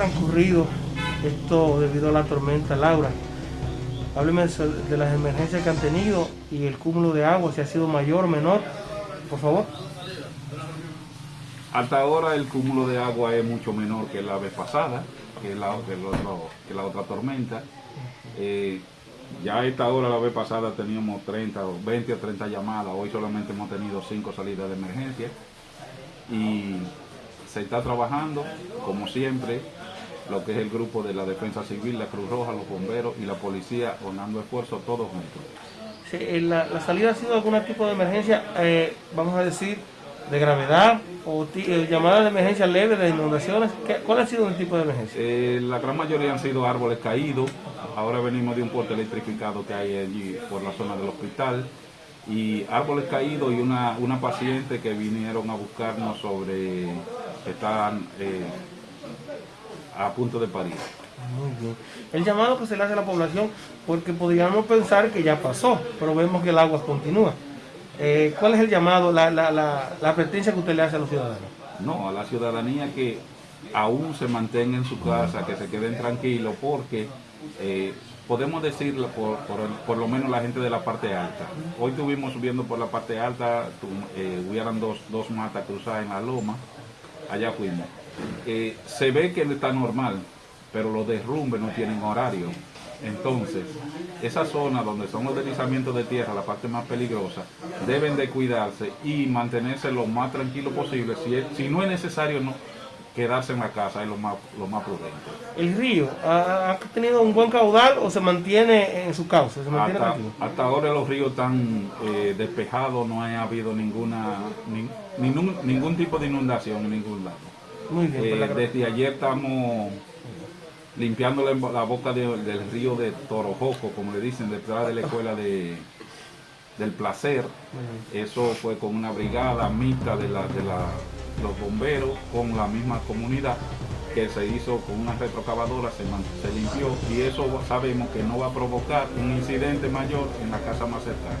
transcurrido esto debido a la tormenta Laura. Hábleme de las emergencias que han tenido y el cúmulo de agua, si ha sido mayor o menor, por favor. Hasta ahora el cúmulo de agua es mucho menor que la vez pasada, que la, otra tormenta. Eh, ya a esta hora, la vez pasada, teníamos 30, 20 o 30 llamadas. Hoy solamente hemos tenido 5 salidas de emergencia. Y se está trabajando, como siempre, lo que es el grupo de la Defensa Civil, la Cruz Roja, los bomberos y la policía, dando esfuerzos todos juntos. Sí, la, salida ha sido algún tipo de emergencia, eh, vamos a decir, de gravedad o eh, llamadas de emergencia leve de inundaciones. ¿Cuál ha sido el tipo de emergencia? Eh, la gran mayoría han sido árboles caídos. Ahora venimos de un puerto electrificado que hay allí por la zona del hospital. Y árboles caídos y una, una paciente que vinieron a buscarnos sobre, están eh, a punto de parir. Muy bien. El llamado que se le hace a la población, porque podríamos pensar que ya pasó, pero vemos que el agua continúa. Eh, ¿Cuál es el llamado, la, la, la, que usted le hace a los ciudadanos? No, a la ciudadanía que aún se mantenga en su casa, que se queden tranquilos, porque eh, podemos decirlo por, por, lo menos la gente de la parte alta. Hoy estuvimos subiendo por la parte alta, eh, hubieran dos, dos matas cruzadas en la loma, allá fuimos. Se ve que está normal, pero los derrumbes no tienen horario. Entonces, esa zona donde son los deslizamientos de tierra, la parte más peligrosa, deben de cuidarse y mantenerse lo más tranquilo posible. Si, si no es necesario, no quedarse en la casa es lo más, lo más prudente. ¿El río ha, tenido un buen caudal o se mantiene en su cauce? hasta, ahora los ríos están eh, despejados, no ha habido ninguna ningún, ningún tipo de inundación en ningún lado. Muy bien, eh, desde ayer estamos limpiando la, boca del río de Torojoco, como le dicen, detrás de la escuela de, del placer. Eso fue con una brigada mixta de, la, de los bomberos con la misma comunidad que se hizo con una retrocavadora, se, se limpió y eso sabemos que no va a provocar un incidente mayor en la casa más cercana.